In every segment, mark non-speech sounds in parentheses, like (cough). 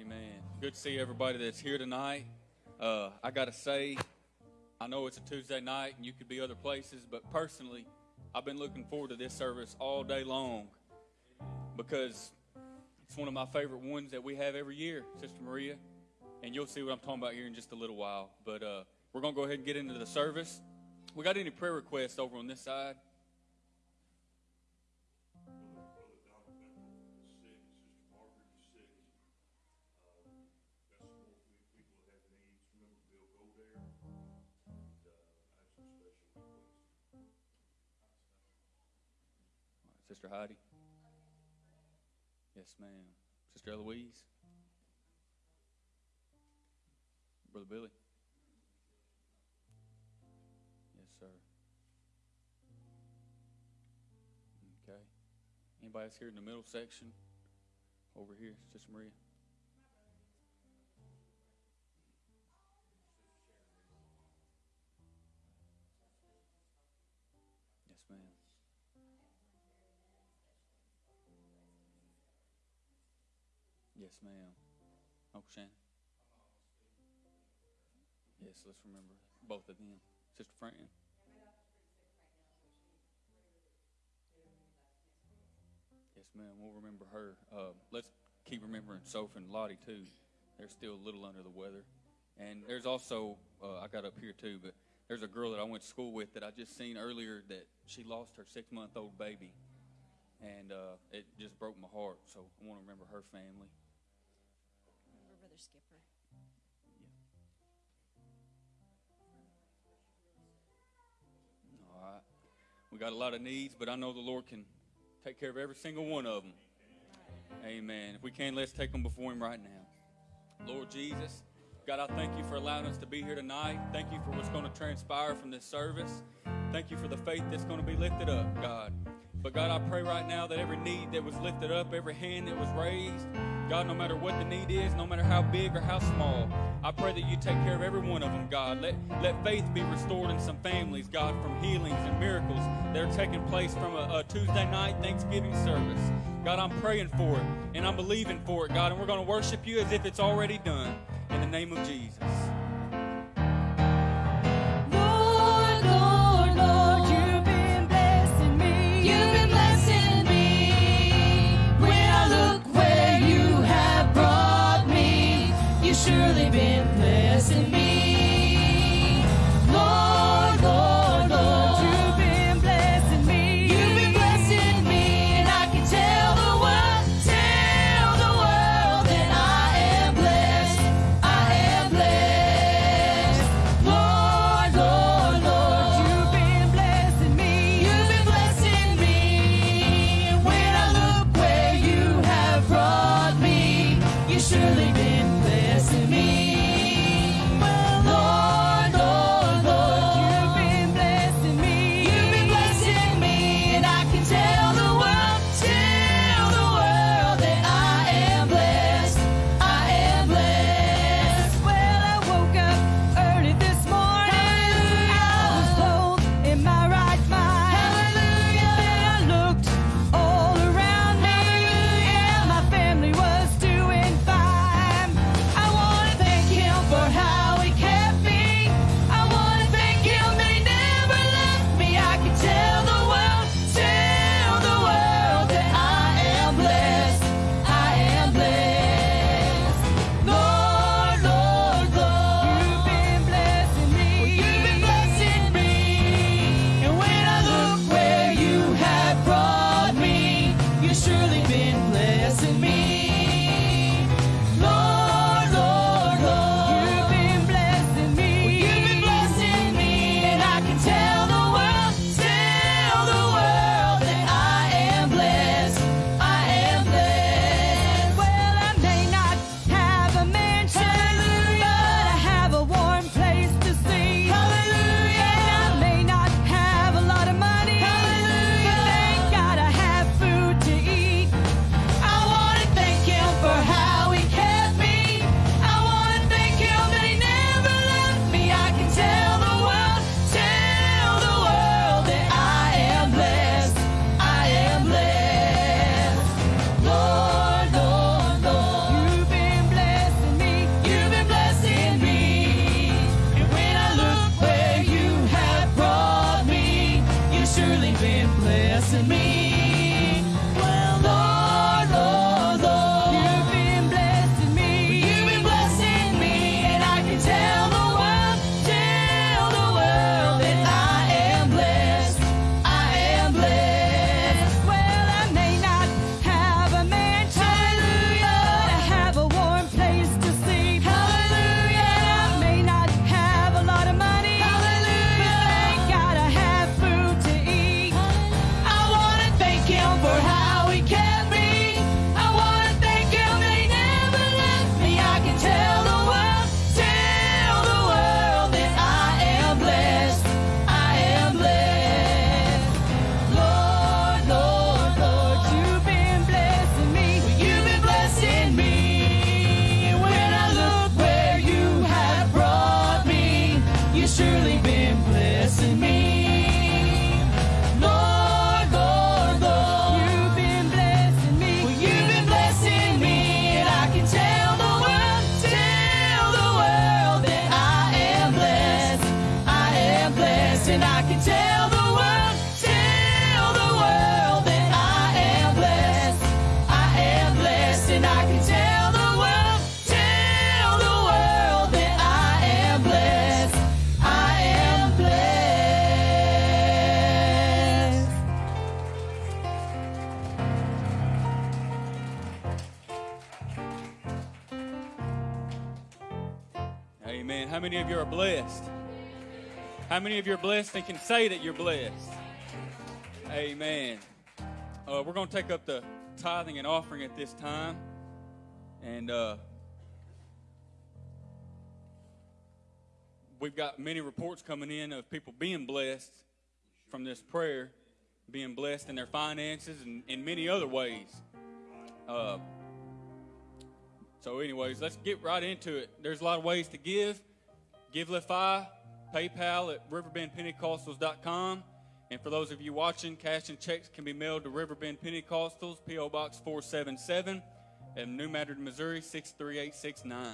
Amen. Good to see everybody that's here tonight. Uh, I got to say, I know it's a Tuesday night and you could be other places, but personally, I've been looking forward to this service all day long because it's one of my favorite ones that we have every year, Sister Maria. And you'll see what I'm talking about here in just a little while. But uh, we're going to go ahead and get into the service. We got any prayer requests over on this side? Sister Heidi? Yes, ma'am. Sister Eloise? Brother Billy? Yes, sir. Okay. Anybody else here in the middle section? Over here, Sister Maria? Yes, ma'am. Uncle Shannon? Yes, let's remember both of them. Sister Fran? Yes, ma'am. We'll remember her. Uh, let's keep remembering Sophie and Lottie, too. They're still a little under the weather. And there's also, uh, I got up here, too, but there's a girl that I went to school with that I just seen earlier that she lost her six month old baby. And uh, it just broke my heart. So I want to remember her family. Brother Skipper. All right. We got a lot of needs, but I know the Lord can take care of every single one of them. Amen. If we can, let's take them before Him right now. Lord Jesus, God, I thank you for allowing us to be here tonight. Thank you for what's going to transpire from this service. Thank you for the faith that's going to be lifted up, God. But God, I pray right now that every need that was lifted up, every hand that was raised, God, no matter what the need is, no matter how big or how small, I pray that you take care of every one of them, God. Let, let faith be restored in some families, God, from healings and miracles that are taking place from a, a Tuesday night Thanksgiving service. God, I'm praying for it and I'm believing for it, God, and we're going to worship you as if it's already done. In the name of Jesus. Surely been blessing How many of you are blessed and can say that you're blessed? Amen. Uh, we're going to take up the tithing and offering at this time. And uh, we've got many reports coming in of people being blessed from this prayer, being blessed in their finances and in many other ways. Uh, so, anyways, let's get right into it. There's a lot of ways to give. Givelify, PayPal at riverbendpentecostals.com. And for those of you watching, cash and checks can be mailed to Riverbend Pentecostals, P.O. Box 477, in New Madrid, Missouri 63869.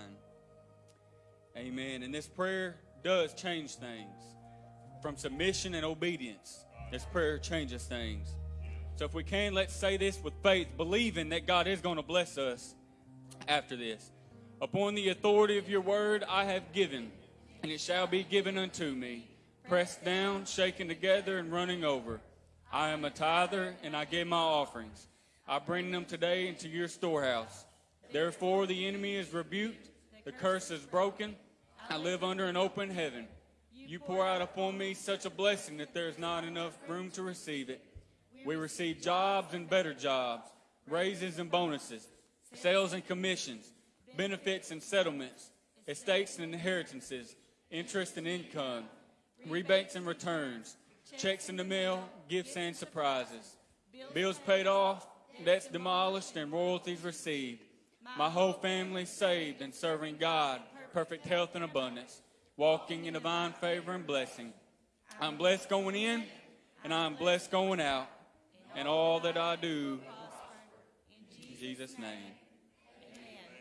Amen. And this prayer does change things from submission and obedience. This prayer changes things. So if we can, let's say this with faith, believing that God is going to bless us after this. Upon the authority of your word, I have given, and it shall be given unto me. Pressed down, shaken together, and running over. I am a tither, and I give my offerings. I bring them today into your storehouse. Therefore, the enemy is rebuked, the curse is broken. I live under an open heaven. You pour out upon me such a blessing that there is not enough room to receive it. We receive jobs and better jobs, raises and bonuses, sales and commissions, benefits and settlements, estates and inheritances, interest and income, rebates and returns, checks in the mail, gifts and surprises, bills paid off, debts demolished, and royalties received. My whole family saved and serving God, perfect health and abundance, walking in divine favor and blessing. I'm blessed going in, and I'm blessed going out, and all that I do, in Jesus' name.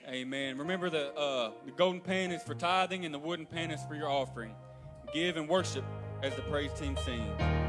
Amen. Remember the uh, the golden pan is for tithing, and the wooden pan is for your offering. Give and worship as the praise team sings.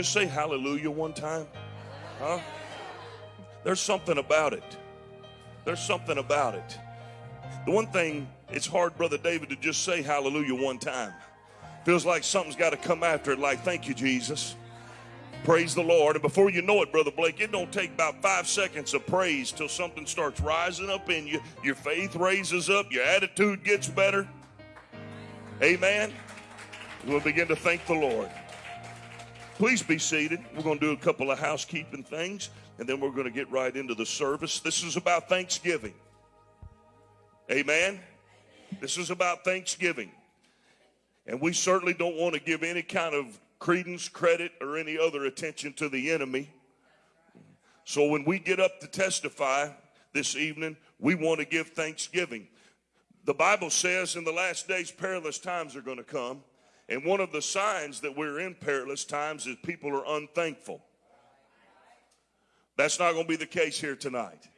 Just say hallelujah one time? Huh? There's something about it. There's something about it. The one thing, it's hard, Brother David, to just say hallelujah one time. Feels like something's got to come after it, like, thank you, Jesus. Praise the Lord. And before you know it, Brother Blake, it don't take about five seconds of praise till something starts rising up in you. Your faith raises up, your attitude gets better. Amen. We'll begin to thank the Lord. Please be seated. We're going to do a couple of housekeeping things, and then we're going to get right into the service. This is about Thanksgiving. Amen. This is about Thanksgiving. And we certainly don't want to give any kind of credence, credit, or any other attention to the enemy. So when we get up to testify this evening, we want to give thanksgiving. The Bible says in the last days, perilous times are going to come. And one of the signs that we're in perilous times is people are unthankful. That's not going to be the case here tonight.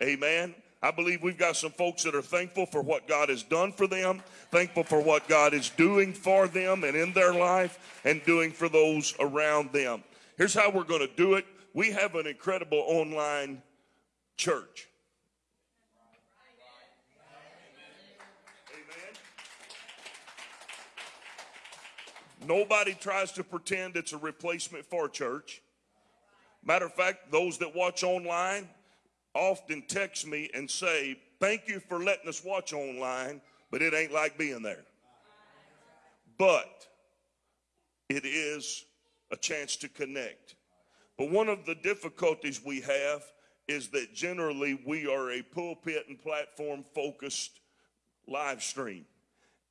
Amen. I believe we've got some folks that are thankful for what God has done for them, thankful for what God is doing for them and in their life, and doing for those around them. Here's how we're going to do it we have an incredible online church. Nobody tries to pretend it's a replacement for church. Matter of fact, those that watch online often text me and say, Thank you for letting us watch online, but it ain't like being there. But it is a chance to connect. But one of the difficulties we have is that generally we are a pulpit and platform focused live stream.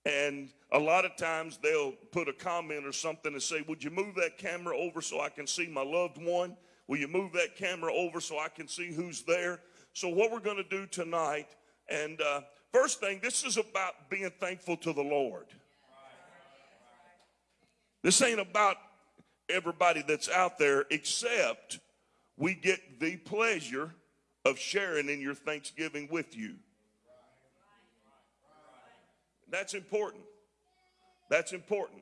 And a lot of times they'll put a comment or something and say, Would you move that camera over so I can see my loved one? Will you move that camera over so I can see who's there? So, what we're going to do tonight, and uh, first thing, this is about being thankful to the Lord. This ain't about everybody that's out there, except we get the pleasure of sharing in your Thanksgiving with you. That's important. That's important.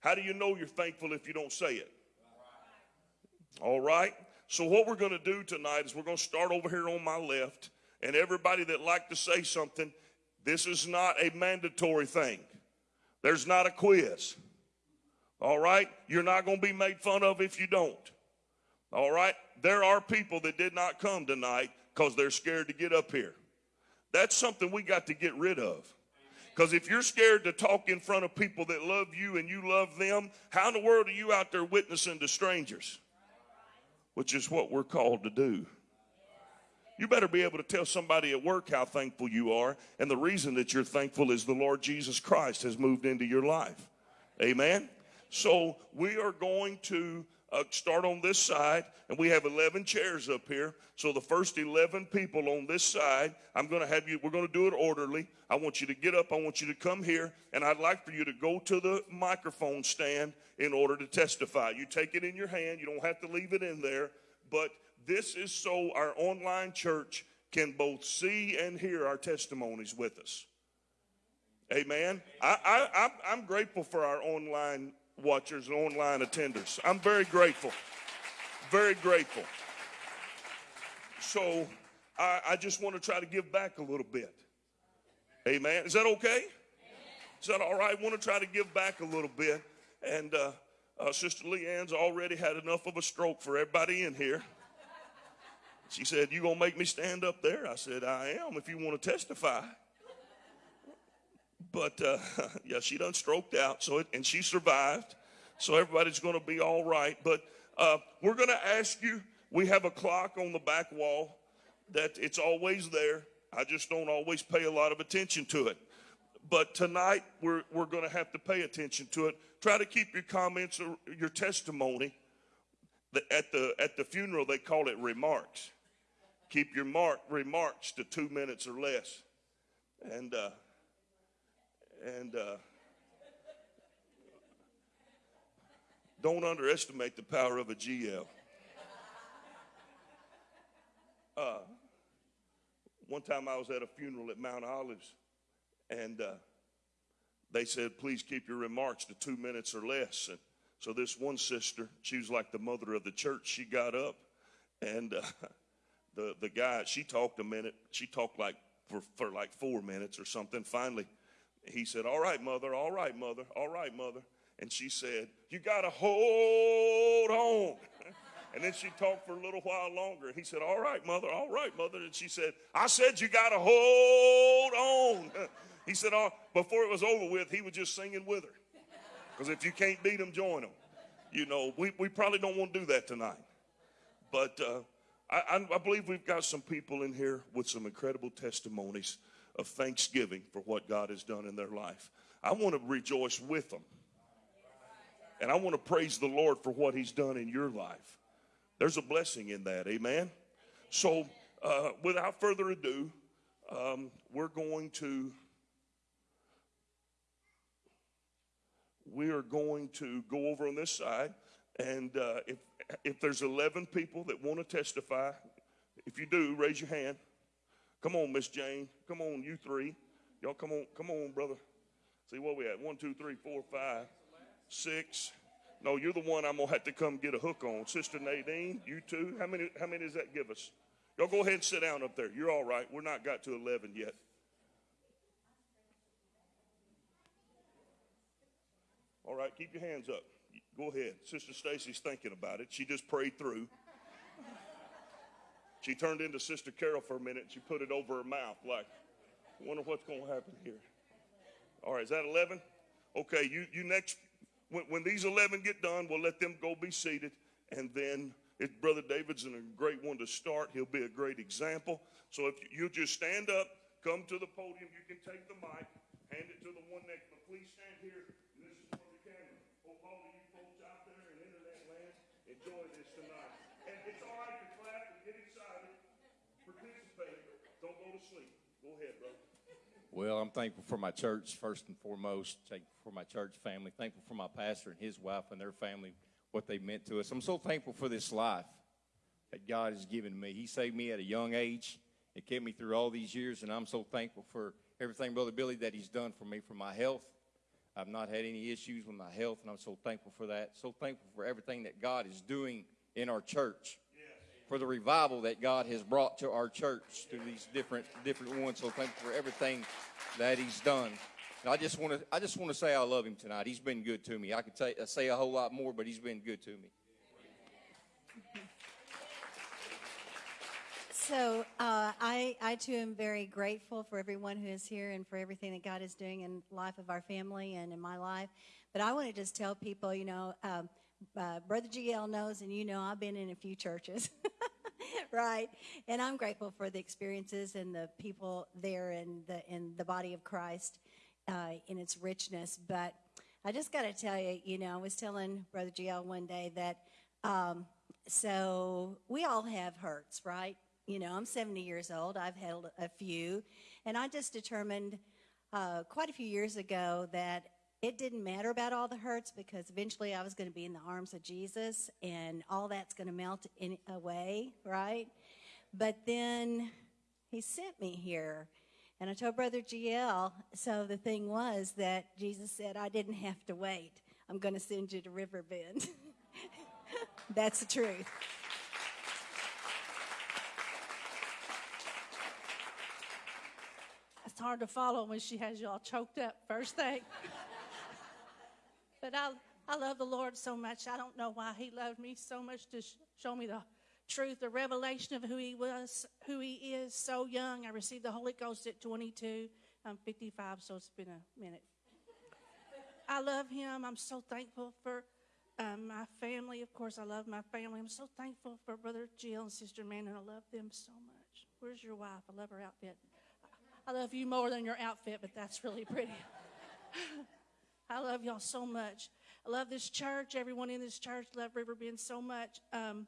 How do you know you're thankful if you don't say it? All right. So what we're going to do tonight is we're going to start over here on my left, and everybody that like to say something, this is not a mandatory thing. There's not a quiz. All right? You're not going to be made fun of if you don't. All right? There are people that did not come tonight because they're scared to get up here. That's something we got to get rid of. Because if you're scared to talk in front of people that love you and you love them, how in the world are you out there witnessing to strangers? Which is what we're called to do. You better be able to tell somebody at work how thankful you are. And the reason that you're thankful is the Lord Jesus Christ has moved into your life. Amen. So we are going to uh, start on this side, and we have 11 chairs up here. So the first 11 people on this side, I'm going to have you, we're going to do it orderly. I want you to get up, I want you to come here, and I'd like for you to go to the microphone stand in order to testify. You take it in your hand, you don't have to leave it in there, but this is so our online church can both see and hear our testimonies with us. Amen. I, I, I'm, I'm grateful for our online watchers and online attenders. I'm very grateful. Very grateful. So I, I just want to try to give back a little bit. Amen. Is that okay? Is that all right? I want to try to give back a little bit. And uh, uh, Sister Leanne's already had enough of a stroke for everybody in here. She said, You gonna make me stand up there? I said, I am if you want to testify. But uh, (laughs) yeah, she done stroked out, so it, and she survived. So everybody's going to be all right. But uh, we're going to ask you. We have a clock on the back wall that it's always there. I just don't always pay a lot of attention to it. But tonight we're we're going to have to pay attention to it. Try to keep your comments or your testimony. At the at the funeral they call it remarks. Keep your mark remarks to two minutes or less. And uh, and uh, don't underestimate the power of a GL. Uh, one time I was at a funeral at Mount Olives, and uh, they said, please keep your remarks to two minutes or less. And so this one sister, she was like the mother of the church. She got up and uh, (laughs) the, the guy, she talked a minute. She talked like for, for like four minutes or something. Finally, he said, all right, mother, all right, mother, all right, mother. And she said, you got to hold on. (laughs) And then she talked for a little while longer. He said, All right, mother, all right, mother. And she said, I said you got to hold on. (laughs) He said, oh, Before it was over with, he was just singing with her. (laughs) Because if you can't beat them, join. You know, we, we probably don't want to do that tonight. But uh, I, I believe we've got some people in here with some incredible testimonies of thanksgiving for what God has done in their life. I want to rejoice with them. And I want to praise the Lord for what He's done in your life. There's a blessing in that. Amen. So, uh, without further ado, um, we're going to we are going to go over on this side, and uh, if if there's 11 people that want to testify, if you do, raise your hand. Come on, Miss Jane. Come on, you three. Y'all, come on, come on, brother. See what we at? One, two, three, four, five, six. No, you're the one I'm gonna have to come get a hook on. Sister Nadine, you too. How many how many does that give us? Y'all go ahead and sit down up there. You're all right. We're not got to eleven yet. All right, keep your hands up. Go ahead. Sister Stacy's thinking about it. She just prayed through. She turned into Sister Carol for a minute. She put it over her mouth, like, wonder what's going to happen here. All right, is that 11? Okay, you, you next. When, when these 11 get done, we'll let them go be seated. And then, if Brother David's a great one to start, he'll be a great example. So if you just stand up, come to the podium, you can take the mic, hand it to the one next. But please stand here. And this is for the camera. Hope all of you folks out there in internet land enjoy this tonight. And it's all right to clap and get excited. Participate. Don't go to sleep. Go ahead. Well, I'm thankful for my church, first and foremost. Thankful for my church family. Thankful for my pastor and his wife and their family, what they meant to us. I'm so thankful for this life that God has given me. He saved me at a young age. It kept me through all these years, and I'm so thankful for everything, Brother Billy, that he's done for me, for my health. I've not had any issues with my health, and I'm so thankful for that. So thankful for everything that God is doing in our church for the revival that God has brought to our church through these different different ones. So thankful for everything that He's done. And I just want to I just want to say I love Him tonight. He's been good to me. I could say, say a whole lot more, but He's been good to me. So uh, I, I too am very grateful for everyone who is here and for everything that God is doing in life of our family and in my life. But I want to just tell people, you know, um, uh, Brother GL knows, and you know, I've been in a few churches, (laughs) right? And I'm grateful for the experiences and the people there in the in the body of Christ uh, in its richness. But I just got to tell you, you know, I was telling Brother GL one day that. Um, so we all have hurts, right? You know, I'm 70 years old. I've had a few. And I just determined uh, quite a few years ago that it didn't matter about all the hurts because eventually I was going to be in the arms of Jesus and all that's going to melt in, away, right? But then he sent me here. And I told Brother GL, so the thing was that Jesus said, I didn't have to wait. I'm going to send you to Riverbend. (laughs) That's the truth. It's hard to follow when she has you all choked up first thing. But I, I love the Lord so much. I don't know why He loved me so much to sh- show me the truth, the revelation of who He was, who He is. So young, I received the Holy Ghost at 22. I'm 55, so it's been a minute. I love Him. I'm so thankful for um, my family. Of course, I love my family. I'm so thankful for Brother Jill and Sister Amanda. I love them so much. Where's your wife? I love her outfit. I love you more than your outfit, but that's really pretty. (laughs) I love y'all so much. I love this church. Everyone in this church love Riverbend so much. Um,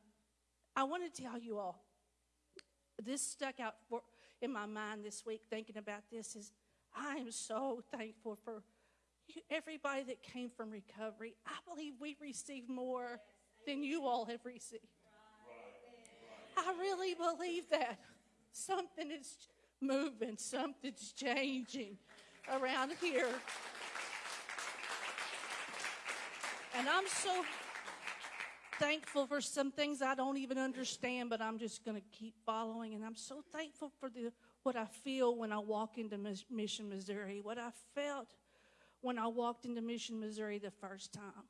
I want to tell you all. This stuck out for, in my mind this week thinking about this. Is I am so thankful for everybody that came from recovery. I believe we received more than you all have received. I really believe that something is moving, something's changing around here. And I'm so thankful for some things I don't even understand, but I'm just going to keep following. And I'm so thankful for the what I feel when I walk into Mis- Mission, Missouri, what I felt when I walked into Mission, Missouri the first time.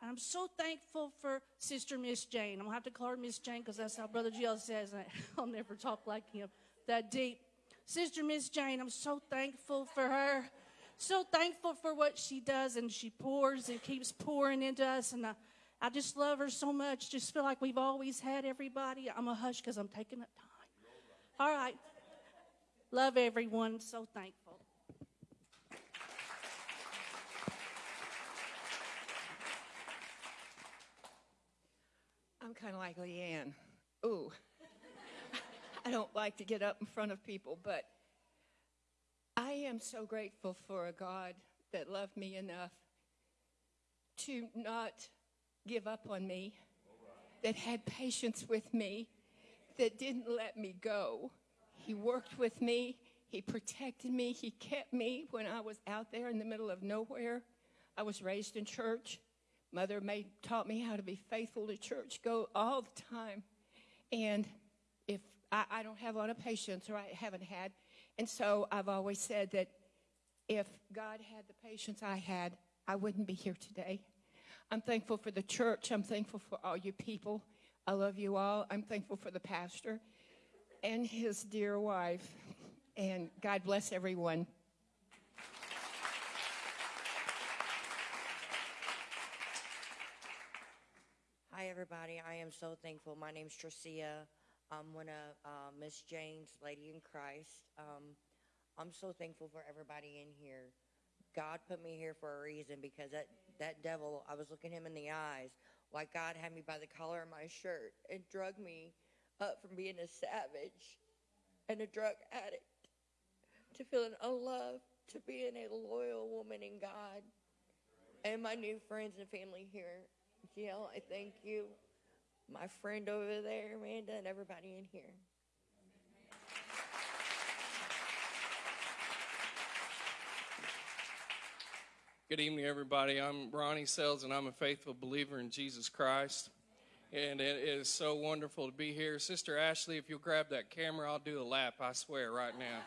And I'm so thankful for Sister Miss Jane. I'm going to have to call her Miss Jane because that's how Brother Jill says it. (laughs) I'll never talk like him that deep. Sister Miss Jane, I'm so thankful for her. So thankful for what she does and she pours and keeps pouring into us. And I, I just love her so much. Just feel like we've always had everybody. I'm a hush because I'm taking up time. All right. Love everyone. So thankful. I'm kind of like Leanne. Ooh. (laughs) I don't like to get up in front of people, but I am so grateful for a God that loved me enough to not give up on me, that had patience with me, that didn't let me go. He worked with me, He protected me, He kept me when I was out there in the middle of nowhere. I was raised in church. Mother made, taught me how to be faithful to church, go all the time. And if I, I don't have a lot of patience, or I haven't had, and so I've always said that if God had the patience I had, I wouldn't be here today. I'm thankful for the church. I'm thankful for all you people. I love you all. I'm thankful for the pastor and his dear wife. And God bless everyone. Hi, everybody. I am so thankful. My name is Tricia. I'm one of uh, Miss Jane's Lady in Christ. Um, I'm so thankful for everybody in here. God put me here for a reason because that, that devil, I was looking him in the eyes, like God had me by the collar of my shirt and drug me up from being a savage and a drug addict to feeling unloved to being a loyal woman in God. And my new friends and family here. Jill, I thank you. My friend over there, Amanda, and everybody in here. Good evening, everybody. I'm Ronnie Sells, and I'm a faithful believer in Jesus Christ. And it is so wonderful to be here. Sister Ashley, if you'll grab that camera, I'll do a lap, I swear, right now.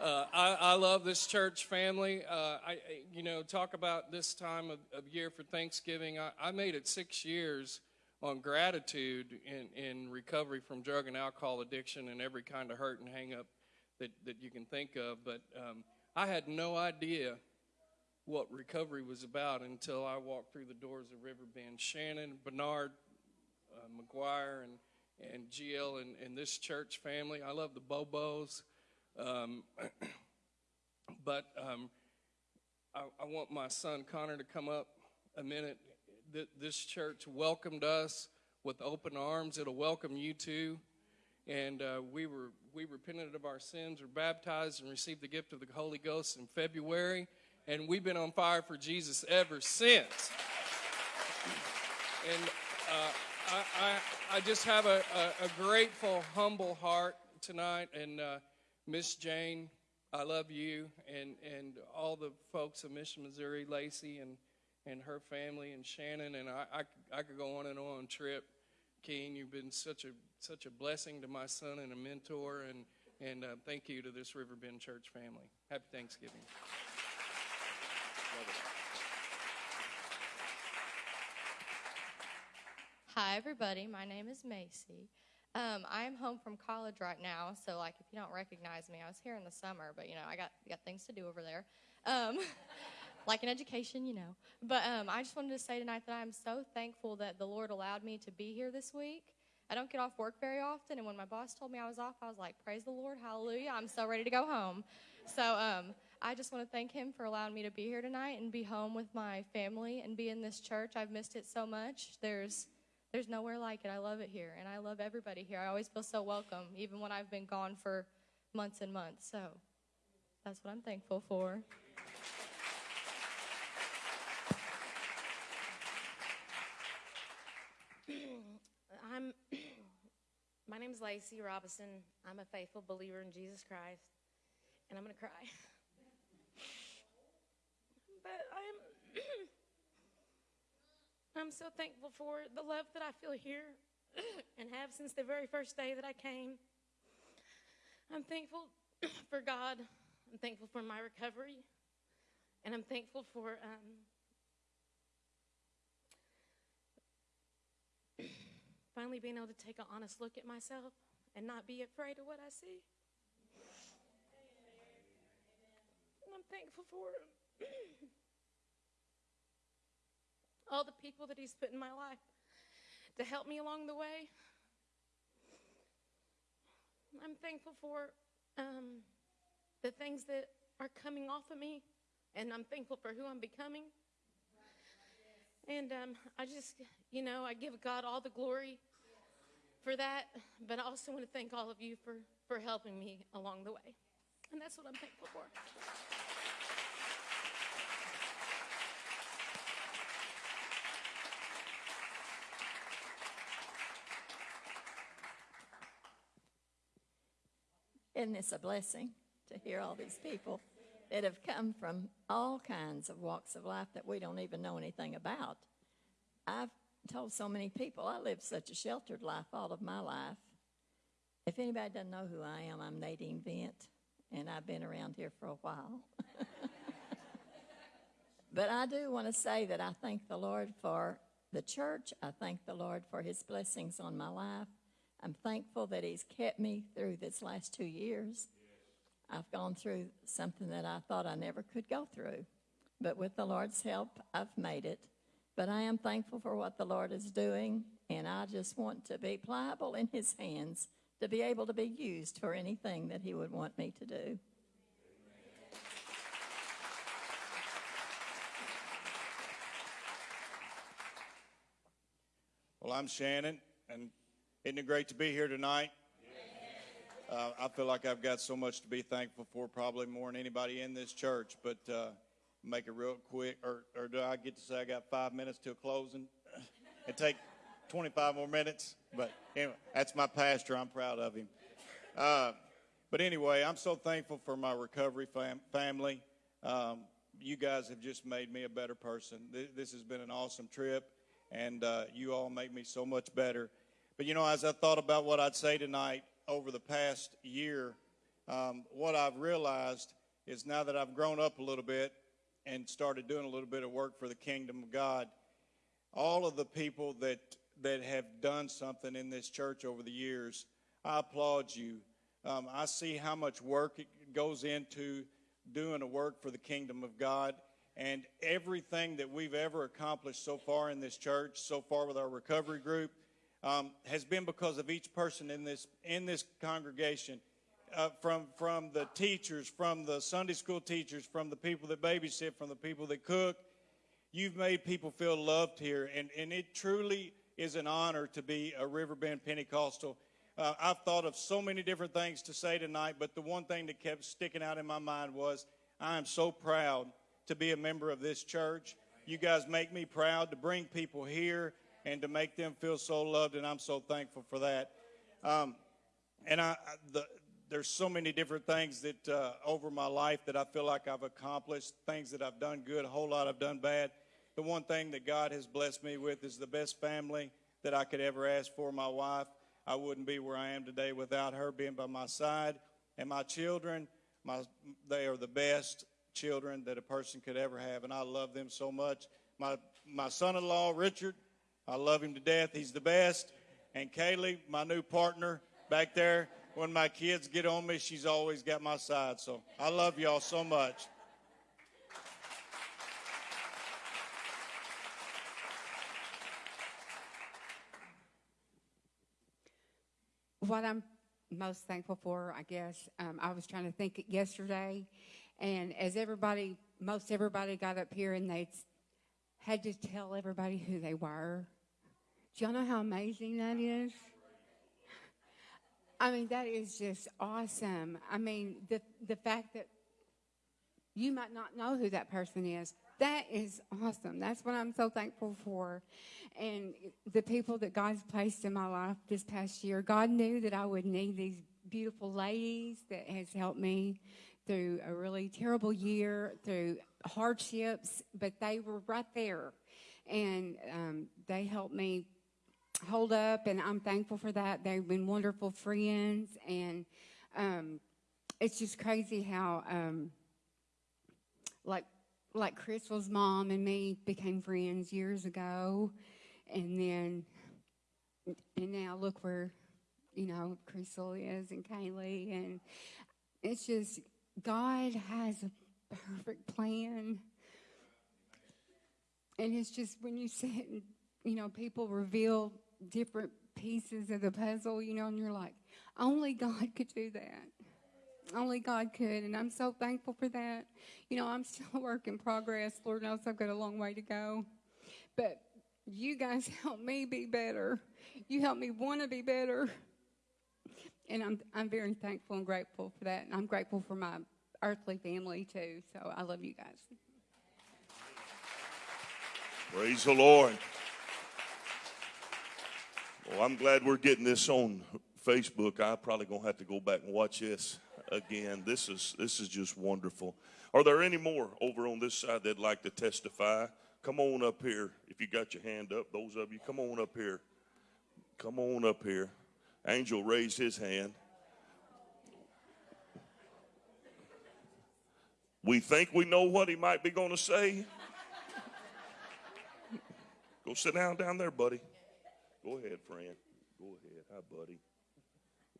(laughs) uh, I, I love this church family. Uh, I, you know, talk about this time of, of year for Thanksgiving. I, I made it six years on gratitude in, in recovery from drug and alcohol addiction and every kind of hurt and hang up that, that you can think of. But um, I had no idea what recovery was about until I walked through the doors of Riverbend. Shannon, Bernard, uh, McGuire, and, and GL and, and this church family. I love the Bobos. Um, (clears throat) but um, I, I want my son Connor to come up a minute. Th- This church welcomed us with open arms. It'll welcome you too. And uh, we were we repented of our sins, were baptized, and received the gift of the Holy Ghost in February. And we've been on fire for Jesus ever since. And uh, I, I, I just have a, a, a grateful, humble heart tonight. And uh, Miss Jane, I love you, and, and all the folks of Mission, Missouri, Lacey, and, and her family, and Shannon. And I, I, I could go on and on. Trip, Keen, you've been such a such a blessing to my son and a mentor. And and uh, thank you to this Riverbend Church family. Happy Thanksgiving. Hi, everybody. My name is Macy. Um, I am home from college right now, so like if you don't recognize me, I was here in the summer, but you know I got got things to do over there, um, (laughs) like an education, you know. But um, I just wanted to say tonight that I am so thankful that the Lord allowed me to be here this week. I don't get off work very often, and when my boss told me I was off, I was like, "Praise the Lord, Hallelujah! I'm so ready to go home." So um, I just want to thank Him for allowing me to be here tonight and be home with my family and be in this church. I've missed it so much. There's there's nowhere like it. I love it here, and I love everybody here. I always feel so welcome, even when I've been gone for months and months. So that's what I'm thankful for. I'm (clears throat) my name is Lacey Robinson. I'm a faithful believer in Jesus Christ. And I'm gonna cry. (laughs) but I'm (clears throat) I'm so thankful for the love that I feel here (clears throat) and have since the very first day that I came. I'm thankful for God. I'm thankful for my recovery. And I'm thankful for um, finally being able to take an honest look at myself and not be afraid of what I see. And I'm thankful for (clears throat) all the people that He's put in my life to help me along the way. I'm thankful for um, the things that are coming off of me, and I'm thankful for who I'm becoming. And um, I just, you know, I give God all the glory for that, but I also want to thank all of you for, for helping me along the way. And that's what I'm thankful for. Isn't this a blessing to hear all these people that have come from all kinds of walks of life that we don't even know anything about? I've told so many people I lived such a sheltered life all of my life. If anybody doesn't know who I am, I'm Nadine Vent, and I've been around here for a while. (laughs) but I do want to say that I thank the Lord for the church. I thank the Lord for his blessings on my life. I'm thankful that he's kept me through this last two years. I've gone through something that I thought I never could go through. But with the Lord's help, I've made it. But I am thankful for what the Lord is doing, and I just want to be pliable in his hands to be able to be used for anything that he would want me to do. Well, I'm Shannon, and isn't it great to be here tonight? Uh, I feel like I've got so much to be thankful for, probably more than anybody in this church. But uh, make it real quick, or, or do I get to say I got five minutes till closing? (laughs) and take 25 more minutes. But anyway, that's my pastor. I'm proud of him. Uh, but anyway, I'm so thankful for my recovery fam- family. Um, you guys have just made me a better person. Th- this has been an awesome trip, and uh, you all make me so much better. But you know, as I thought about what I'd say tonight over the past year, um, what I've realized is now that I've grown up a little bit and started doing a little bit of work for the kingdom of God, all of the people that that have done something in this church over the years, I applaud you. Um, I see how much work it goes into doing a work for the kingdom of God. And everything that we've ever accomplished so far in this church, so far with our recovery group, um, has been because of each person in this in this congregation, uh, from from the teachers, from the Sunday school teachers, from the people that babysit, from the people that cook. You've made people feel loved here, and and it truly is an honor to be a Riverbend Pentecostal. Uh, I've thought of so many different things to say tonight, but the one thing that kept sticking out in my mind was I am so proud to be a member of this church. You guys make me proud to bring people here and to make them feel so loved, and I'm so thankful for that. Um, and I, the, there's so many different things that uh, over my life that I feel like I've accomplished, things that I've done good, a whole lot I've done bad. The one thing that God has blessed me with is the best family that I could ever ask for, my wife. I wouldn't be where I am today without her being by my side. And my children, my, they are the best children that a person could ever have, and I love them so much. My, my son-in-law, Richard, I love him to death. He's the best. And Kaylee, my new partner back there, when my kids get on me, she's always got my side. So I love y'all so much. what I'm most thankful for, I guess, um, I was trying to think yesterday, and as everybody, most everybody got up here and they had to tell everybody who they were. Do y'all know how amazing that is? I mean, that is just awesome. I mean, the the fact that you might not know who that person is. That is awesome. That's what I'm so thankful for. And the people that God's placed in my life this past year, God knew that I would need these beautiful ladies that has helped me through a really terrible year, through hardships, but they were right there. and um, they helped me hold up, and I'm thankful for that. They've been wonderful friends, and um, it's just crazy how, um, like, like Crystal's mom and me became friends years ago, and then, and now look where, you know, Crystal is and Kaylee, and it's just God has a perfect plan. And it's just when you sit and, you know, people reveal different pieces of the puzzle, you know, and you're like, only God could do that. Only God could. And I'm so thankful for that. You know, I'm (laughs) still a work in progress. Lord knows I've got a long way to go. But you guys (laughs) help me be better. You help me want to be better. And I'm, I'm very thankful and grateful for that. And I'm grateful for my earthly family too. So I love you guys. Praise the Lord. Well, I'm glad we're getting this on Facebook. I probably gonna have to go back and watch this again. This is this is just wonderful. Are there any more over on this side that'd like to testify? Come on up here. If you got your hand up, those of you, come on up here. Come on up here. Angel raised his hand. We think we know what he might be going to say. Go sit down down there, buddy. Go ahead, friend. Go ahead. Hi, buddy.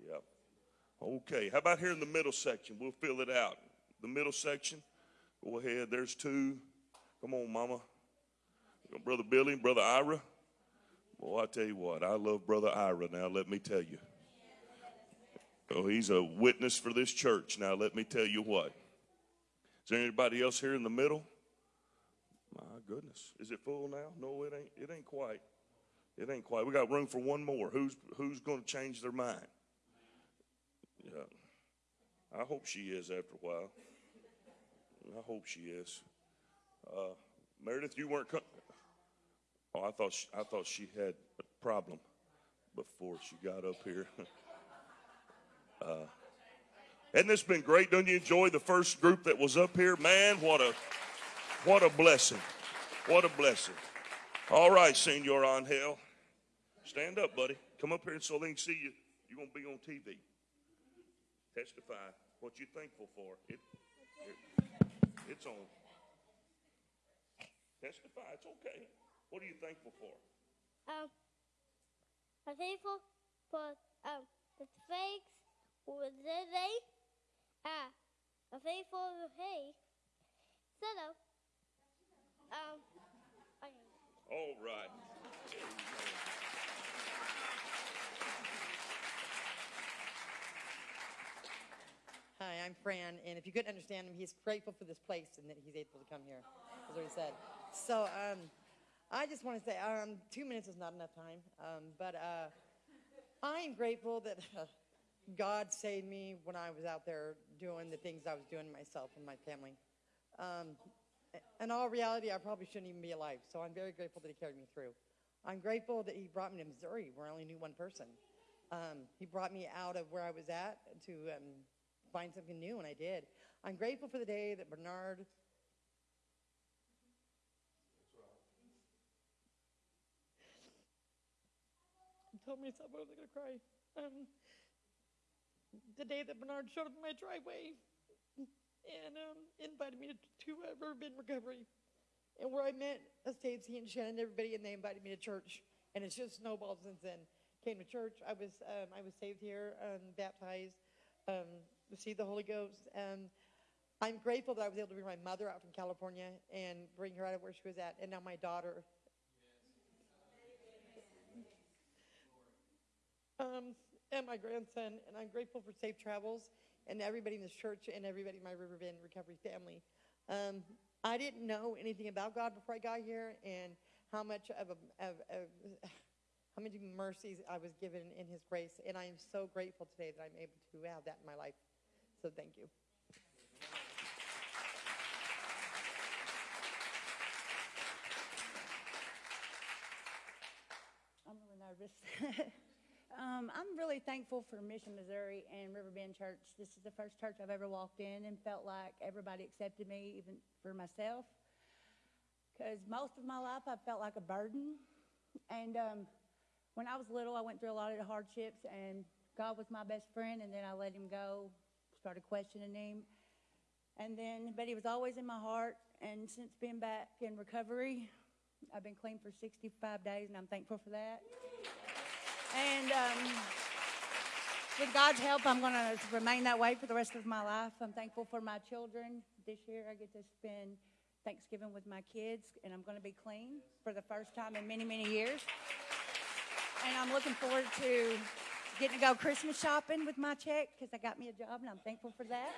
Yep. Okay. How about here in the middle section? We'll fill it out. The middle section. Go ahead. There's two. Come on, Mama. Brother Billy, Brother Ira. Boy, I tell you what, I love Brother Ira now, let me tell you. Oh, he's a witness for this church now, let me tell you what. Is there anybody else here in the middle? My goodness. Is it full now? No, it ain't it ain't quite. It ain't quite. We got room for one more. Who's who's gonna change their mind? Yeah. I hope she is after a while. I hope she is. Uh, Meredith, you weren't. Oh, I thought she, I thought she had a problem before she got up here. (laughs) uh, hasn't this been great? Don't you enjoy the first group that was up here? Man, what a what a blessing! What a blessing! All right, Senor Angel, stand up, buddy. Come up here so they can see you. You're gonna be on TV. Testify what you're thankful for. It, it, it's on. Testify. It's okay. What are you thankful for? Um, I'm thankful for um the fakes with the they. Ah, I'm thankful for hey. So um, okay. All right. (laughs) Hi, I'm Fran, and if you couldn't understand him, he's grateful for this place and that he's able to come here. That's what he said. So, um, I just want to say, um, two minutes is not enough time, um, but uh, I'm grateful that uh, God saved me when I was out there doing the things I was doing myself and my family. Um, in all reality, I probably shouldn't even be alive, so I'm very grateful that He carried me through. I'm grateful that He brought me to Missouri, where I only knew one person. Um, he brought me out of where I was at to um, find something new, and I did. I'm grateful for the day that Bernard told me something, I was going to cry. Um, the day that Bernard showed up in my driveway and um, invited me to, to uh, Riverbend Recovery, and where I met uh, Stacy and Shannon and everybody, and they invited me to church, and it's just snowballed since then. Came to church. I was um, I was saved here, um, baptized, um, received the Holy Ghost. Um, I'm grateful that I was able to bring my mother out from California and bring her out of where she was at, and now my daughter um, and my grandson, and I'm grateful for safe travels and everybody in this church and everybody in my Riverbend recovery family. Um, I didn't know anything about God before I got here, and how much of, a, of, of how many mercies I was given in His grace, and I am so grateful today that I'm able to have that in my life. So thank you. I'm really nervous. (laughs) um, I'm really thankful for Mission Missouri and Riverbend Church. This is the first church I've ever walked in and felt like everybody accepted me, even for myself. because most of my life I felt like a burden. And um, when I was little, I went through a lot of the hardships, and God was my best friend, and then I let him go, started questioning him. And then, but he was always in my heart, and since being back in recovery, I've been clean for 65 days, and I'm thankful for that. And um, with God's help, I'm going to remain that way for the rest of my life. I'm thankful for my children. This year, I get to spend Thanksgiving with my kids, and I'm going to be clean for the first time in many, many years. And I'm looking forward to getting to go Christmas shopping with my check because I got me a job, and I'm thankful for that.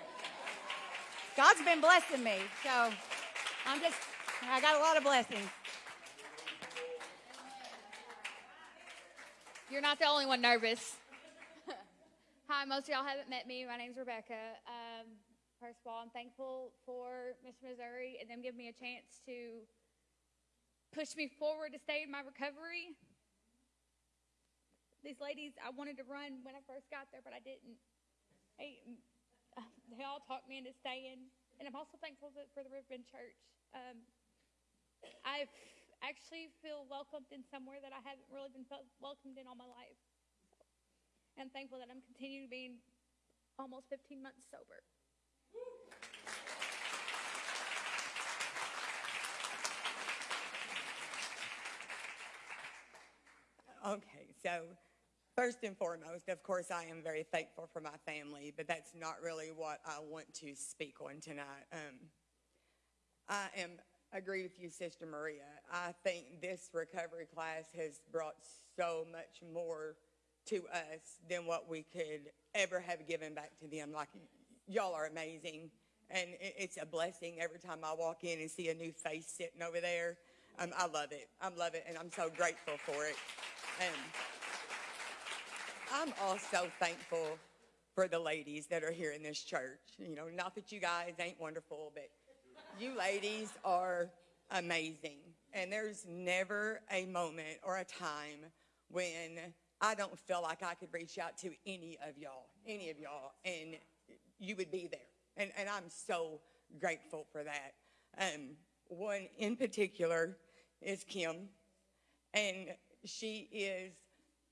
God's been blessing me, so I'm just, I got a lot of blessings. You're not the only one nervous. (laughs) Hi, most of y'all haven't met me. My name's Rebecca. Um, first of all, I'm thankful for Mission Missouri and them giving me a chance to push me forward to stay in my recovery. These ladies, I wanted to run when I first got there, but I didn't. They, they all talked me into staying. And I'm also thankful for- the Riverbend Church. Um, I actually feel welcomed in somewhere that I haven't really been felt welcomed in all my life. And I'm thankful that I'm continuing being almost 15 months sober. Okay, so first and foremost, of course, I am very thankful for my family, but that's not really what I want to speak on tonight. Um, I am agree with you, Sister Maria. I think this recovery class has brought so much more to us than what we could ever have given back to them. Like y'all are amazing, and it's a blessing every time I walk in and see a new face sitting over there. Um, I love it. I love it, and I'm so grateful for it. And I'm also thankful for the ladies that are here in this church. You know, not that you guys ain't wonderful, but you ladies are amazing. And there's never a moment or a time when I don't feel like I could reach out to any of y'all, any of y'all, and you would be there. And, and I'm so grateful for that. Um, one in particular is Kim and she is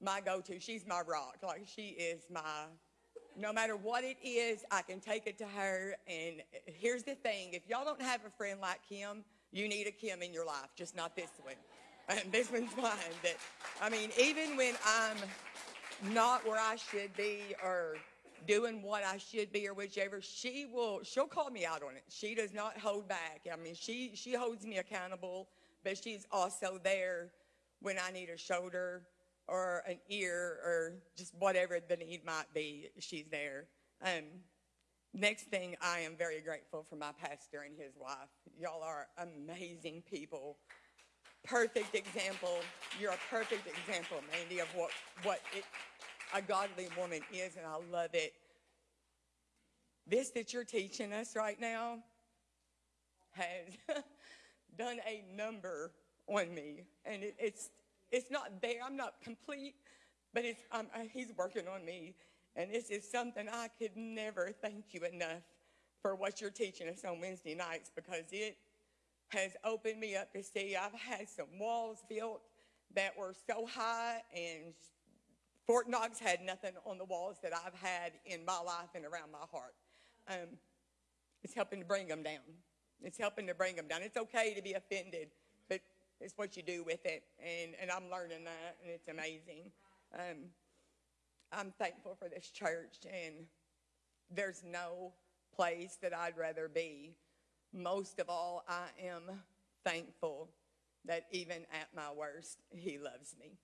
my go-to. She's my rock. Like she is my. No matter what it is, I can take it to her. And here's the thing: if y'all don't have a friend like Kim, you need a Kim in your life, just not this one. And this one's mine. But I mean, even when I'm not where I should be or doing what I should be or whichever, she will she'll call me out on it. She does not hold back. I mean, she she holds me accountable, but she's also there when I need a shoulder or an ear or just whatever the need might be, she's there. Um, next thing, I am very grateful for my pastor and his wife. Y'all are amazing people. Perfect example. You're a perfect example, Mandy, of what, what it, a godly woman is, and I love it. This that you're teaching us right now has (laughs) done a number on me, and it, it's it's not there. I'm not complete, but it's I'm, uh, he's working on me, and this is something I could never thank you enough for what you're teaching us on Wednesday nights because it has opened me up to see. I've had some walls built that were so high, and Fort Knox had nothing on the walls that I've had in my life and around my heart. Um, it's helping to bring them down. It's helping to bring them down. It's okay to be offended, it's what you do with it. And, and I'm learning that, and it's amazing. Um, I'm thankful for this church, and there's no place that I'd rather be. Most of all, I am thankful that even at my worst, He loves me.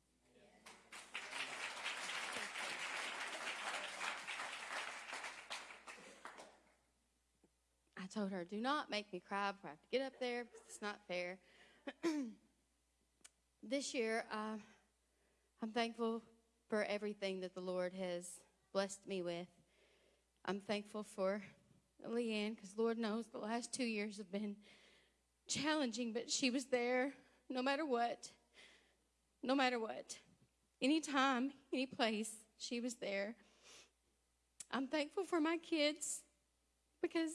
I told her, do not make me cry before I have to get up there it's not fair. (clears throat) this year, uh, I'm thankful for everything that the Lord has blessed me with. I'm thankful for Leanne because Lord knows the last two years have been challenging, but she was there no matter what. No matter what. Anytime, any place, she was there. I'm thankful for my kids because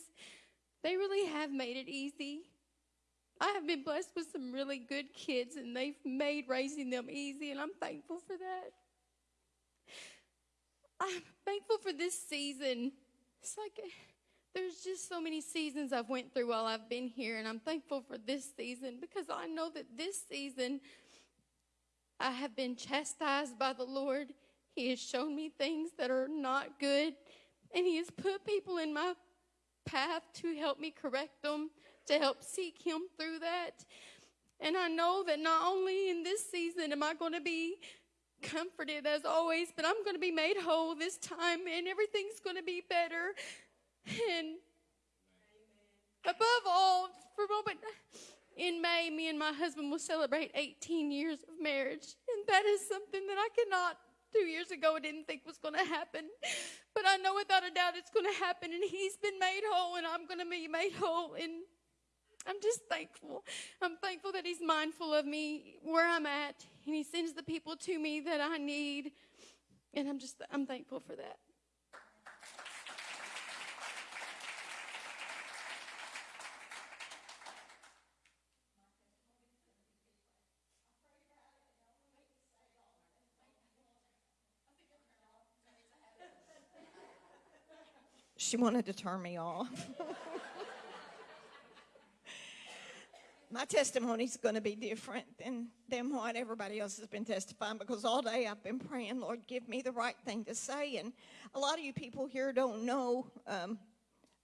they really have made it easy. I have been blessed with some really good kids, and they've made raising them easy, and I'm thankful for that. I'm thankful for this season. It's like eh, there's just so many seasons I've went through while I've been here, and I'm thankful for this season because I know that this season I have been chastised by the Lord. He has shown me things that are not good, and He has put people in my path to help me correct them, to help seek Him through that. And I know that not only in this season am I going to be comforted as always, but I'm going to be made whole this time, and everything's going to be better. And above all, for a moment, in May, me and my husband will celebrate 18 years of marriage. And that is something that I cannot, two years ago, I didn't think was going to happen. But I know without a doubt it's going to happen. And he's been made whole, and I'm going to be made whole. And I'm just thankful. I'm thankful that he's mindful of me where I'm at, and he sends the people to me that I need. And I'm just, I'm thankful for that. She wanted to turn me off. (laughs) My testimony is going to be different than, than what everybody else has been testifying because all day I've been praying, Lord, give me the right thing to say. And a lot of you people here don't know. Um,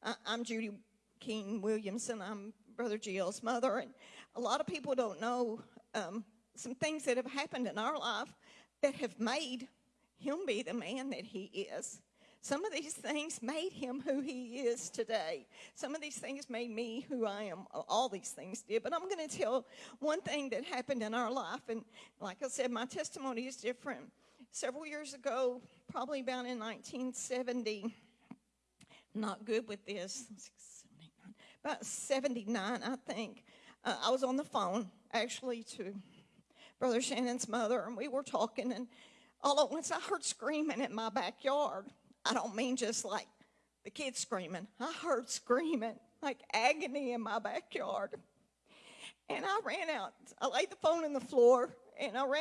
I, I'm Judy King Williamson. I'm Brother Gill's mother. And a lot of people don't know um, some things that have happened in our life that have made him be the man that he is. Some of these things made him who he is today. Some of these things made me who I am. All these things did. But I'm going to tell one thing that happened in our life. And like I said, my testimony is different. Several years ago, probably about in 1970, not good with this, about 79, I think, uh, I was on the phone actually to Brother Shannon's mother, and we were talking, and all at once I heard screaming in my backyard. I don't mean just like the kids screaming. I heard screaming, like agony in my backyard. And I ran out. I laid the phone on the floor and I ran